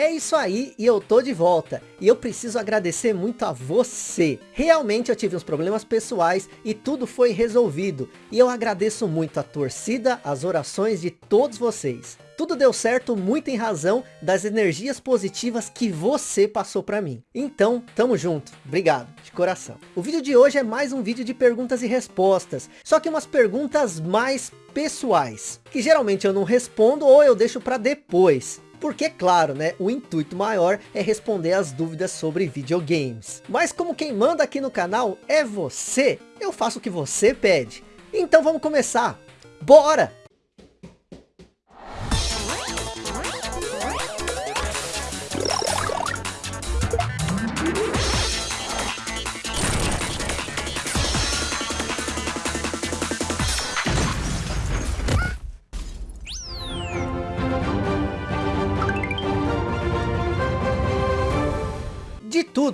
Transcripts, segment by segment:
É isso aí, e eu tô de volta. E eu preciso agradecer muito a você. Realmente eu tive uns problemas pessoais e tudo foi resolvido. E eu agradeço muito a torcida, as orações de todos vocês. Tudo deu certo muito em razão das energias positivas que você passou para mim. Então, tamo junto. Obrigado, de coração. O vídeo de hoje é mais um vídeo de perguntas e respostas. Só que umas perguntas mais pessoais. Que geralmente eu não respondo ou eu deixo para depois. Porque, claro, né, o intuito maior é responder as dúvidas sobre videogames. Mas como quem manda aqui no canal é você, eu faço o que você pede. Então vamos começar. Bora!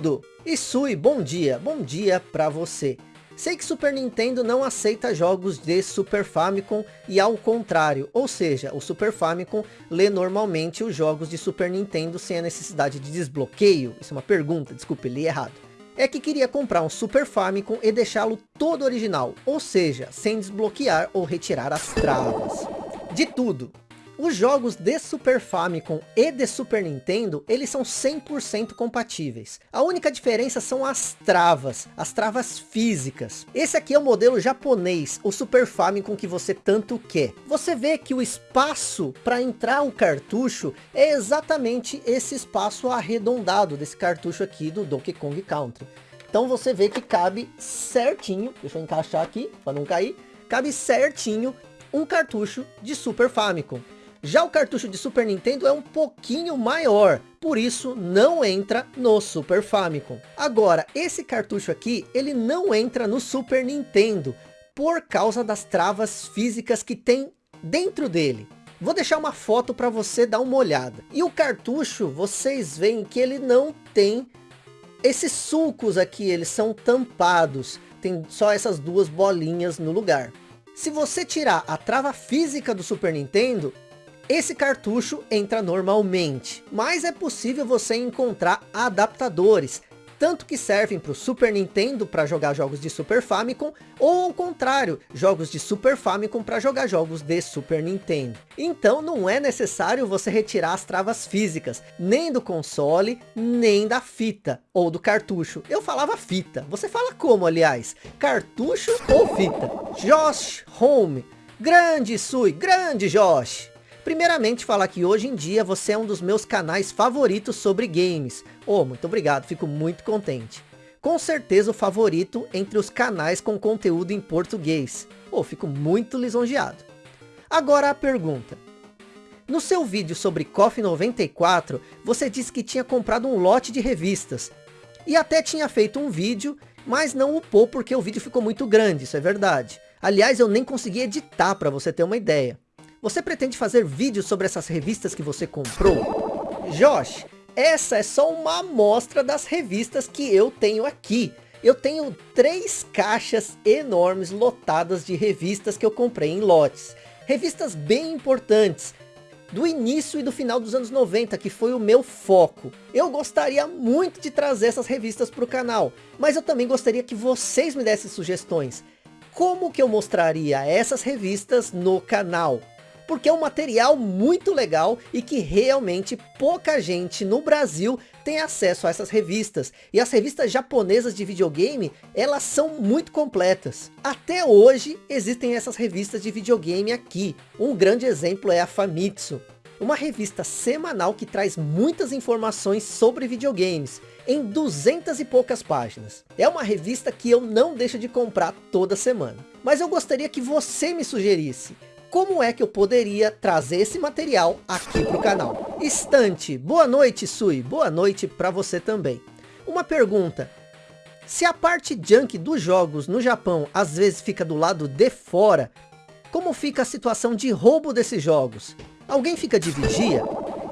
Tudo! Isui, bom dia, bom dia pra você. Sei que Super Nintendo não aceita jogos de Super Famicom e ao contrário, ou seja, o Super Famicom lê normalmente os jogos de Super Nintendo sem a necessidade de desbloqueio. Isso é uma pergunta, desculpe, li errado. É que queria comprar um Super Famicom e deixá-lo todo original, ou seja, sem desbloquear ou retirar as travas. De tudo, os jogos de Super Famicom e de Super Nintendo, eles são 100% compatíveis. A única diferença são as travas, as travas físicas. Esse aqui é o modelo japonês, o Super Famicom que você tanto quer. Você vê que o espaço para entrar o cartucho é exatamente esse espaço arredondado desse cartucho aqui do Donkey Kong Country. Então você vê que cabe certinho, deixa eu encaixar aqui para não cair, cabe certinho um cartucho de Super Famicom. Já o cartucho de Super Nintendo é um pouquinho maior, por isso não entra no Super Famicom. Agora, esse cartucho aqui, ele não entra no Super Nintendo, por causa das travas físicas que tem dentro dele. Vou deixar uma foto para você dar uma olhada. E o cartucho, vocês veem que ele não tem esses sulcos aqui, eles são tampados. Tem só essas duas bolinhas no lugar. Se você tirar a trava física do Super Nintendo, esse cartucho entra normalmente, mas é possível você encontrar adaptadores, tanto que servem para o Super Nintendo para jogar jogos de Super Famicom, ou ao contrário, jogos de Super Famicom para jogar jogos de Super Nintendo. Então não é necessário você retirar as travas físicas, nem do console, nem da fita, ou do cartucho. Eu falava fita, você fala como aliás? Cartucho ou fita? Josh Home, grande Sui, grande Josh! Primeiramente falar que hoje em dia você é um dos meus canais favoritos sobre games. Oh, muito obrigado, fico muito contente. Com certeza o favorito entre os canais com conteúdo em português. Oh, fico muito lisonjeado. Agora a pergunta. No seu vídeo sobre KOF 94, você disse que tinha comprado um lote de revistas. E até tinha feito um vídeo, mas não upou porque o vídeo ficou muito grande, isso é verdade. Aliás, eu nem consegui editar para você ter uma ideia. Você pretende fazer vídeos sobre essas revistas que você comprou? Josh, essa é só uma amostra das revistas que eu tenho aqui. Eu tenho três caixas enormes lotadas de revistas que eu comprei em lotes. Revistas bem importantes, do início e do final dos anos 90, que foi o meu foco. Eu gostaria muito de trazer essas revistas para o canal, mas eu também gostaria que vocês me dessem sugestões. Como que eu mostraria essas revistas no canal? Porque é um material muito legal e que realmente pouca gente no Brasil tem acesso a essas revistas. E as revistas japonesas de videogame, elas são muito completas. Até hoje existem essas revistas de videogame aqui. Um grande exemplo é a Famitsu. Uma revista semanal que traz muitas informações sobre videogames, em duzentas e poucas páginas. É uma revista que eu não deixo de comprar toda semana. Mas eu gostaria que você me sugerisse como é que eu poderia trazer esse material aqui para o canal. Estante, boa noite Sui, boa noite para você também. Uma pergunta, se a parte junk dos jogos no Japão às vezes fica do lado de fora, como fica a situação de roubo desses jogos? Alguém fica de vigia?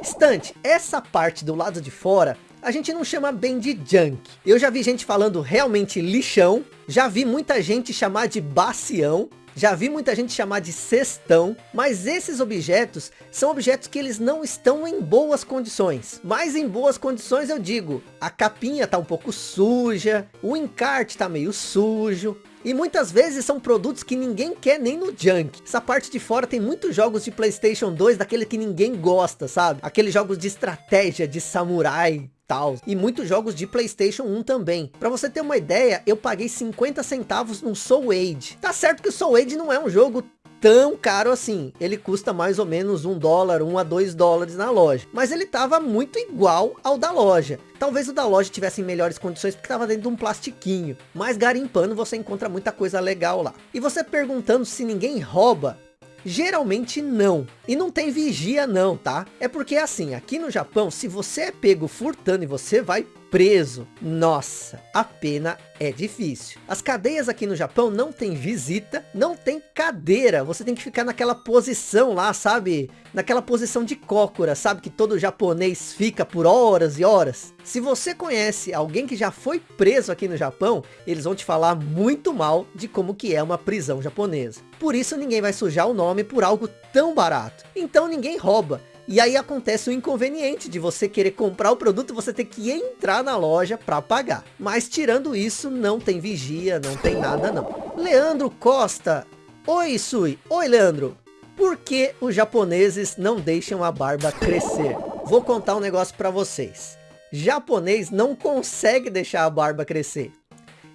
Estante, essa parte do lado de fora, a gente não chama bem de junk. Eu já vi gente falando realmente lixão, já vi muita gente chamar de bacião, Já vi muita gente chamar de cestão, mas esses objetos são objetos que eles não estão em boas condições. Mas em boas condições eu digo, a capinha tá um pouco suja, o encarte tá meio sujo, e muitas vezes são produtos que ninguém quer nem no junk. Essa parte de fora tem muitos jogos de Playstation 2, daquele que ninguém gosta, sabe? Aqueles jogos de estratégia, de samurai, tal. E muitos jogos de Playstation 1 também. Pra você ter uma ideia, eu paguei 50 centavos no Soul Age. Tá certo que o Soul Age não é um jogo tão caro assim. Ele custa mais ou menos um dólar, um a dois dólares na loja. Mas ele tava muito igual ao da loja. Talvez o da loja tivesse em melhores condições porque tava dentro de um plastiquinho. Mas garimpando você encontra muita coisa legal lá. E você perguntando se ninguém rouba, Geralmente não. E não tem vigia não, tá? É porque assim, aqui no Japão, se você é pego furtando e você vai preso. Nossa, a pena é difícil. As cadeias aqui no Japão não tem visita, não tem cadeira. Você tem que ficar naquela posição lá, sabe? Naquela posição de cócora, sabe? Que todo japonês fica por horas e horas. Se você conhece alguém que já foi preso aqui no Japão, eles vão te falar muito mal de como que é uma prisão japonesa. Por isso ninguém vai sujar o nome por algo tão barato. Então ninguém rouba. E aí acontece o inconveniente de você querer comprar o produto, você ter que entrar na loja para pagar. Mas tirando isso, não tem vigia, não tem nada não. Leandro Costa. Oi, Sui. Oi, Leandro. Por que os japoneses não deixam a barba crescer? Vou contar um negócio para vocês. Japonês não consegue deixar a barba crescer.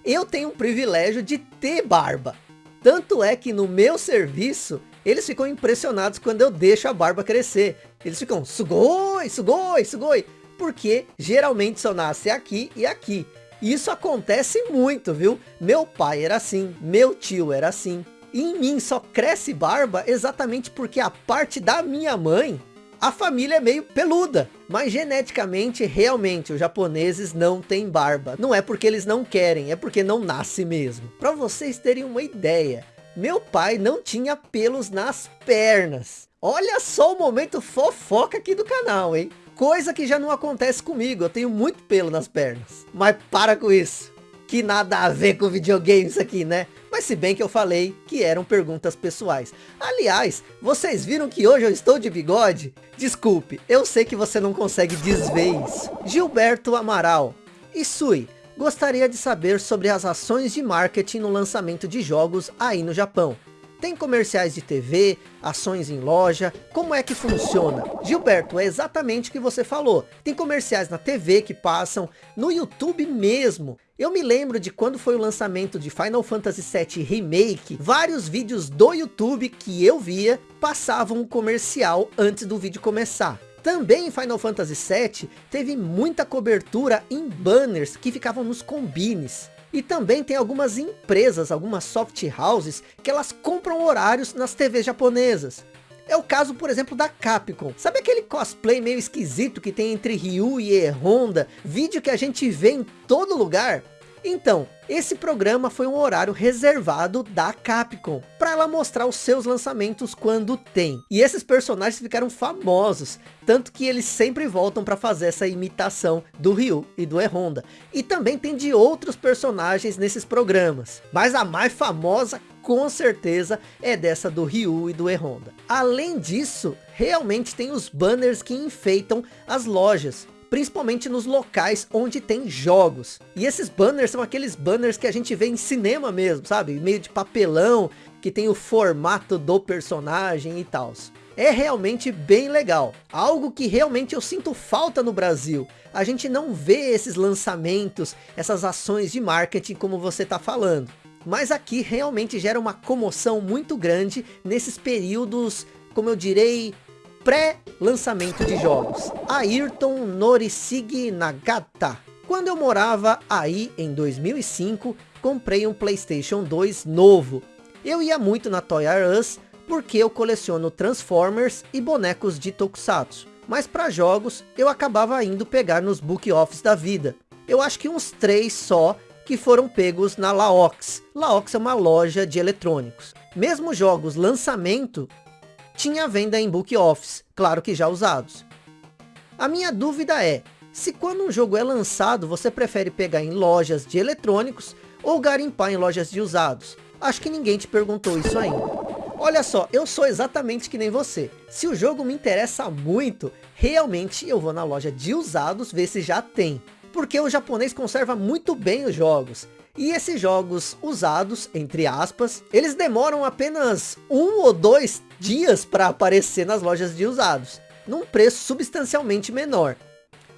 Eu tenho o privilégio de ter barba. Tanto é que no meu serviço, eles ficam impressionados quando eu deixo a barba crescer. Eles ficam, sugoi, sugoi, sugoi. Porque geralmente só nasce aqui e aqui. Isso acontece muito, viu? Meu pai era assim, meu tio era assim. E em mim só cresce barba exatamente porque a parte da minha mãe, a família é meio peluda. Mas geneticamente, realmente, os japoneses não têm barba. Não é porque eles não querem, é porque não nasce mesmo. Para vocês terem uma ideia, meu pai não tinha pelos nas pernas. Olha só o momento fofoca aqui do canal, hein? Coisa que já não acontece comigo, eu tenho muito pelo nas pernas. Mas para com isso, que nada a ver com videogames aqui, né? Mas se bem que eu falei que eram perguntas pessoais. Aliás, vocês viram que hoje eu estou de bigode? Desculpe, eu sei que você não consegue desver isso. Gilberto Amaral. Isui, gostaria de saber sobre as ações de marketing no lançamento de jogos aí no Japão. Tem comerciais de TV, ações em loja, como é que funciona? Gilberto, é exatamente o que você falou. Tem comerciais na TV que passam, no YouTube mesmo. Eu me lembro de quando foi o lançamento de Final Fantasy VII Remake, vários vídeos do YouTube que eu via passavam um comercial antes do vídeo começar. Também em Final Fantasy VII teve muita cobertura em banners que ficavam nos combines. E também tem algumas empresas, algumas soft houses, que elas compram horários nas TVs japonesas. É o caso, por exemplo, da Capcom. Sabe aquele cosplay meio esquisito que tem entre Ryu e Honda? Vídeo que a gente vê em todo lugar? Então, esse programa foi um horário reservado da Capcom, ela mostrar os seus lançamentos quando tem. E esses personagens ficaram famosos, tanto que eles sempre voltam para fazer essa imitação do Ryu e do E-Honda. E também tem de outros personagens nesses programas, mas a mais famosa com certeza é dessa do Ryu e do E-Honda. Além disso, realmente tem os banners que enfeitam as lojas principalmente nos locais onde tem jogos. E esses banners são aqueles banners que a gente vê em cinema mesmo, sabe? Meio de papelão, que tem o formato do personagem e tal. É realmente bem legal. Algo que realmente eu sinto falta no Brasil. A gente não vê esses lançamentos, essas ações de marketing como você está falando. Mas aqui realmente gera uma comoção muito grande nesses períodos, como eu direi, pré-lançamento de jogos. Ayrton Norisig Nagata. Quando eu morava aí em 2005, comprei um Playstation 2 novo. Eu ia muito na Toy R Us, porque eu coleciono Transformers e bonecos de Tokusatsu. Mas para jogos, eu acabava indo pegar nos book offs da vida. Eu acho que uns três só que foram pegos na Laox. Laox é uma loja de eletrônicos. Mesmo jogos lançamento, tinha venda em book offs, claro que já usados. A minha dúvida é, se quando um jogo é lançado, você prefere pegar em lojas de eletrônicos ou garimpar em lojas de usados? Acho que ninguém te perguntou isso ainda. Olha só, eu sou exatamente que nem você. Se o jogo me interessa muito, realmente eu vou na loja de usados ver se já tem. Porque o japonês conserva muito bem os jogos. E esses jogos usados, entre aspas, eles demoram apenas um ou dois dias para aparecer nas lojas de usados. Num preço substancialmente menor.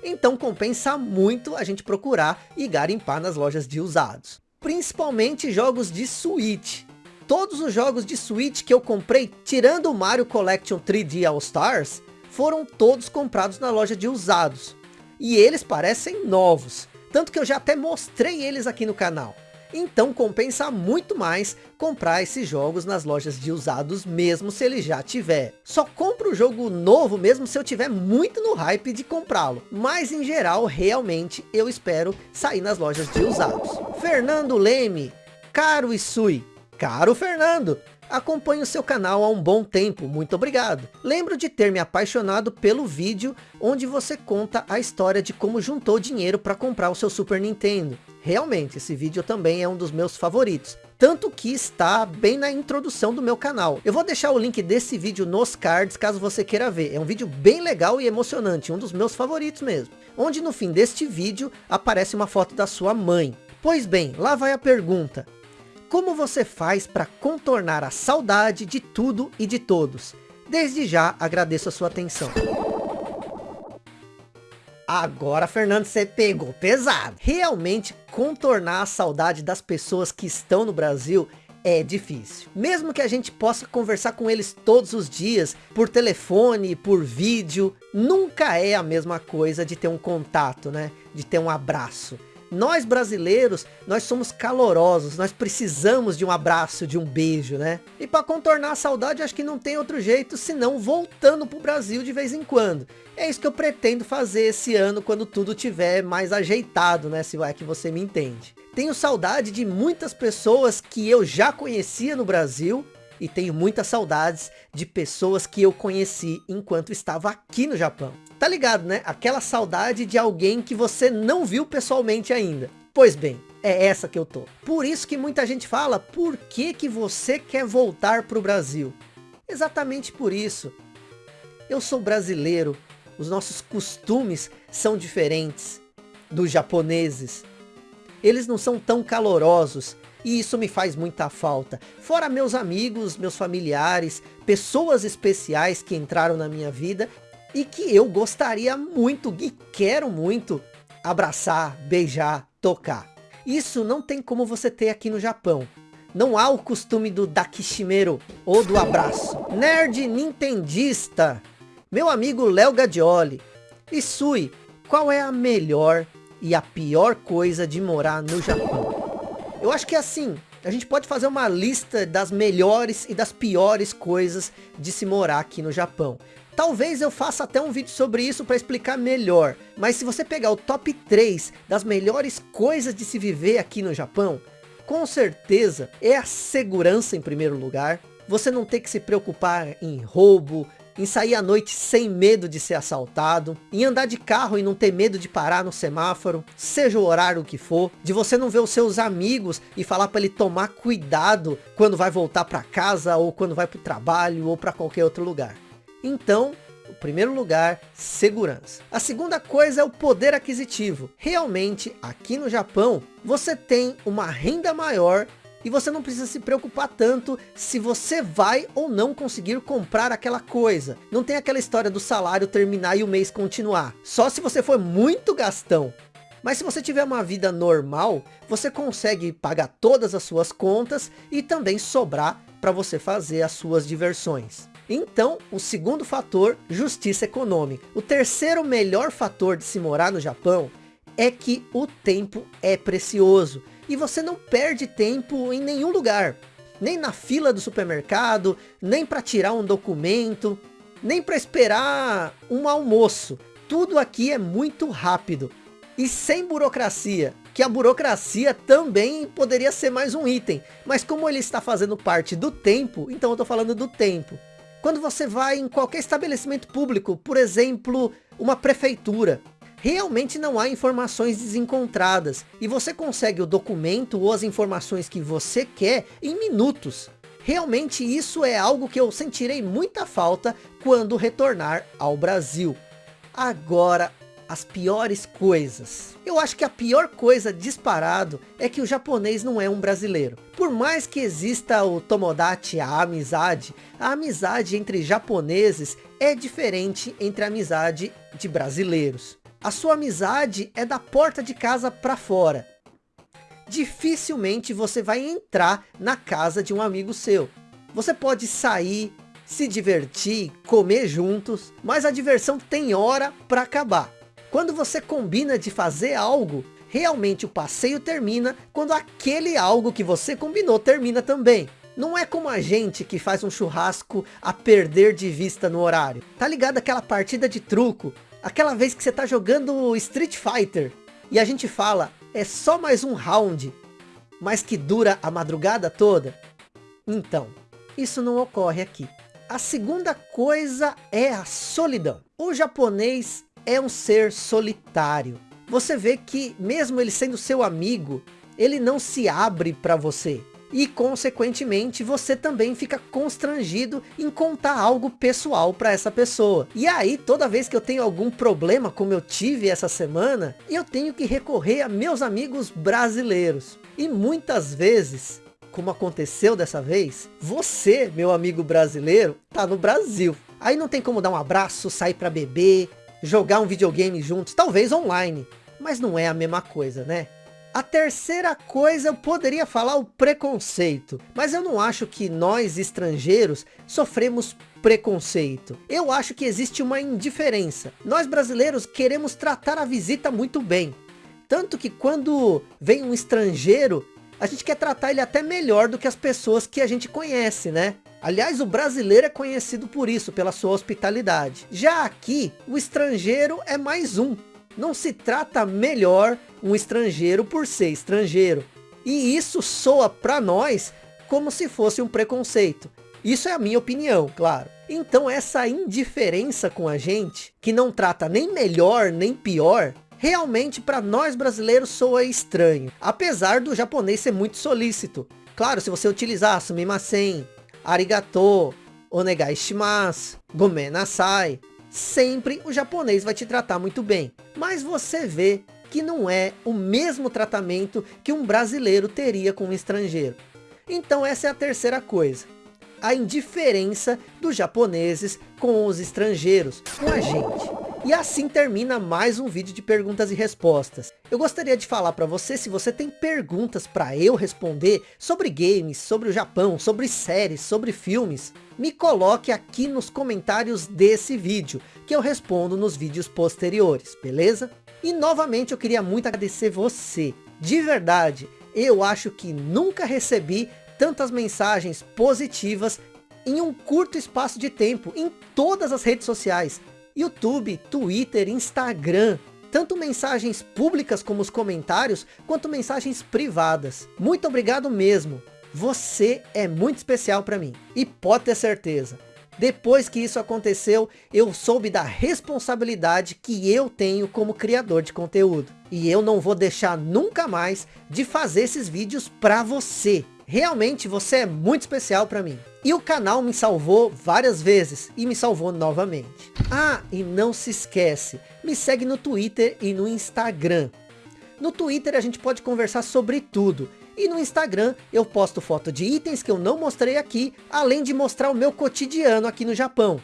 Então compensa muito a gente procurar e garimpar nas lojas de usados. Principalmente jogos de Switch todos os jogos de Switch que eu comprei, tirando o Mario Collection 3D All Stars, foram todos comprados na loja de usados. E eles parecem novos, tanto que eu já até mostrei eles aqui no canal. Então compensa muito mais comprar esses jogos nas lojas de usados mesmo se ele já tiver. Só compro o jogo novo mesmo se eu tiver muito no hype de comprá-lo. Mas em geral, realmente, eu espero sair nas lojas de usados. Fernando Leme, Caro Isui, Caro Fernando, acompanho seu canal há um bom tempo, muito obrigado. Lembro de ter me apaixonado pelo vídeo onde você conta a história de como juntou dinheiro para comprar o seu Super Nintendo. Realmente, esse vídeo também é um dos meus favoritos. Tanto que está bem na introdução do meu canal. Eu vou deixar o link desse vídeo nos cards, caso você queira ver. É um vídeo bem legal e emocionante, um dos meus favoritos mesmo. Onde no fim deste vídeo aparece uma foto da sua mãe. Pois bem, lá vai a pergunta. Como você faz para contornar a saudade de tudo e de todos? Desde já agradeço a sua atenção. Agora, Fernando, você pegou pesado. Realmente, contornar a saudade das pessoas que estão no Brasil é difícil. Mesmo que a gente possa conversar com eles todos os dias, por telefone, por vídeo, nunca é a mesma coisa de ter um contato, né? De ter um abraço. Nós brasileiros, nós somos calorosos, nós precisamos de um abraço, de um beijo, né? E para contornar a saudade, acho que não tem outro jeito senão voltando pro Brasil de vez em quando. É isso que eu pretendo fazer esse ano quando tudo tiver mais ajeitado, né? Se é que você me entende. Tenho saudade de muitas pessoas que eu já conhecia no Brasil e tenho muitas saudades de pessoas que eu conheci enquanto estava aqui no Japão. Tá ligado, né? Aquela saudade de alguém que você não viu pessoalmente ainda. Pois bem, é essa que eu tô. Por isso que muita gente fala, por que que você quer voltar para o Brasil? Exatamente por isso. Eu sou brasileiro, os nossos costumes são diferentes dos japoneses. Eles não são tão calorosos, e isso me faz muita falta. Fora meus amigos, meus familiares, pessoas especiais que entraram na minha vida e que eu gostaria muito e quero muito abraçar, beijar, tocar. Isso não tem como você ter aqui no Japão. Não há o costume do dakishimeiro ou do abraço. Nerd Nintendista, meu amigo Léo Gadioli. Isui, qual é a melhor e a pior coisa de morar no Japão? Eu acho que é assim, a gente pode fazer uma lista das melhores e das piores coisas de se morar aqui no Japão. Talvez eu faça até um vídeo sobre isso para explicar melhor. Mas se você pegar o top 3 das melhores coisas de se viver aqui no Japão, com certeza é a segurança em primeiro lugar. Você não ter que se preocupar em roubo, em sair à noite sem medo de ser assaltado, em andar de carro e não ter medo de parar no semáforo, seja o horário que for, de você não ver os seus amigos e falar para ele tomar cuidado quando vai voltar para casa ou quando vai para o trabalho ou para qualquer outro lugar. Então, o primeiro lugar, segurança. A segunda coisa é o poder aquisitivo. Realmente, aqui no Japão, você tem uma renda maior e você não precisa se preocupar tanto se você vai ou não conseguir comprar aquela coisa. Não tem aquela história do salário terminar e o mês continuar. Só se você for muito gastão. Mas se você tiver uma vida normal, você consegue pagar todas as suas contas e também sobrar para você fazer as suas diversões. Então, o segundo fator, justiça econômica. O terceiro melhor fator de se morar no Japão é que o tempo é precioso e você não perde tempo em nenhum lugar. Nem na fila do supermercado, nem para tirar um documento, nem para esperar um almoço. Tudo aqui é muito rápido e sem burocracia. Que a burocracia também poderia ser mais um item. Mas como ele está fazendo parte do tempo, então eu estou falando do tempo. Quando você vai em qualquer estabelecimento público, por exemplo, uma prefeitura, realmente não há informações desencontradas e você consegue o documento ou as informações que você quer em minutos. Realmente isso é algo que eu sentirei muita falta quando retornar ao Brasil. Agora, as piores coisas. Eu acho que a pior coisa disparado é que o japonês não é um brasileiro. Por mais que exista o Tomodachi, a amizade, a amizade entre japoneses é diferente entre a amizade de brasileiros. A sua amizade é da porta de casa para fora. Dificilmente você vai entrar na casa de um amigo seu. Você pode sair, se divertir, comer juntos, mas a diversão tem hora para acabar. Quando você combina de fazer algo, realmente o passeio termina quando aquele algo que você combinou termina também. Não é como a gente que faz um churrasco a perder de vista no horário. Tá ligado aquela partida de truco Aquela vez que você está jogando Street Fighter e a gente fala, é só mais um round, mas que dura a madrugada toda? Então, isso não ocorre aqui. A segunda coisa é a solidão. O japonês é um ser solitário. Você vê que mesmo ele sendo seu amigo, ele não se abre para você e consequentemente você também fica constrangido em contar algo pessoal para essa pessoa. E aí toda vez que eu tenho algum problema como eu tive essa semana, eu tenho que recorrer a meus amigos brasileiros. E muitas vezes como aconteceu dessa vez, você, meu amigo brasileiro, tá no Brasil. Aí não tem como dar um abraço, sair para beber, jogar um videogame juntos, talvez online. Mas não é a mesma coisa, né? A terceira coisa eu poderia falar o preconceito, mas eu não acho que nós estrangeiros sofremos preconceito. Eu acho que existe uma indiferença. Nós brasileiros queremos tratar a visita muito bem. Tanto que quando vem um estrangeiro, a gente quer tratar ele até melhor do que as pessoas que a gente conhece, né? Aliás, o brasileiro é conhecido por isso, pela sua hospitalidade. Já aqui, o estrangeiro é mais um. Não se trata melhor um estrangeiro por ser estrangeiro. E isso soa para nós como se fosse um preconceito. Isso é a minha opinião, claro. Então essa indiferença com a gente, que não trata nem melhor nem pior, realmente para nós brasileiros soa estranho. Apesar do japonês ser muito solícito. Claro, se você utilizar sumimasen, arigato, onegai shimasu, gomen nasai, sempre o japonês vai te tratar muito bem. Mas você vê que não é o mesmo tratamento que um brasileiro teria com um estrangeiro. Então essa é a terceira coisa. A indiferença dos japoneses com os estrangeiros, com a gente. E assim termina mais um vídeo de perguntas e respostas. Eu gostaria de falar para você, se você tem perguntas para eu responder sobre games, sobre o Japão, sobre séries, sobre filmes, me coloque aqui nos comentários desse vídeo, que eu respondo nos vídeos posteriores, beleza? E novamente eu queria muito agradecer você, de verdade, eu acho que nunca recebi tantas mensagens positivas em um curto espaço de tempo, em todas as redes sociais. YouTube, Twitter, Instagram, tanto mensagens públicas como os comentários, quanto mensagens privadas. Muito obrigado mesmo. Você é muito especial para mim. E pode ter certeza. Depois que isso aconteceu, eu soube da responsabilidade que eu tenho como criador de conteúdo. E eu não vou deixar nunca mais de fazer esses vídeos para você. Realmente você é muito especial para mim. E o canal me salvou várias vezes e me salvou novamente. Ah, e não se esquece, me segue no Twitter e no Instagram. No Twitter a gente pode conversar sobre tudo. E no Instagram eu posto foto de itens que eu não mostrei aqui, além de mostrar o meu cotidiano aqui no Japão.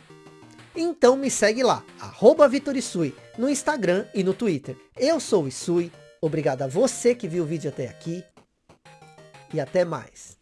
Então me segue lá, arroba Vitorisui, no Instagram e no Twitter. Eu sou o Isui, obrigado a você que viu o vídeo até aqui, e até mais.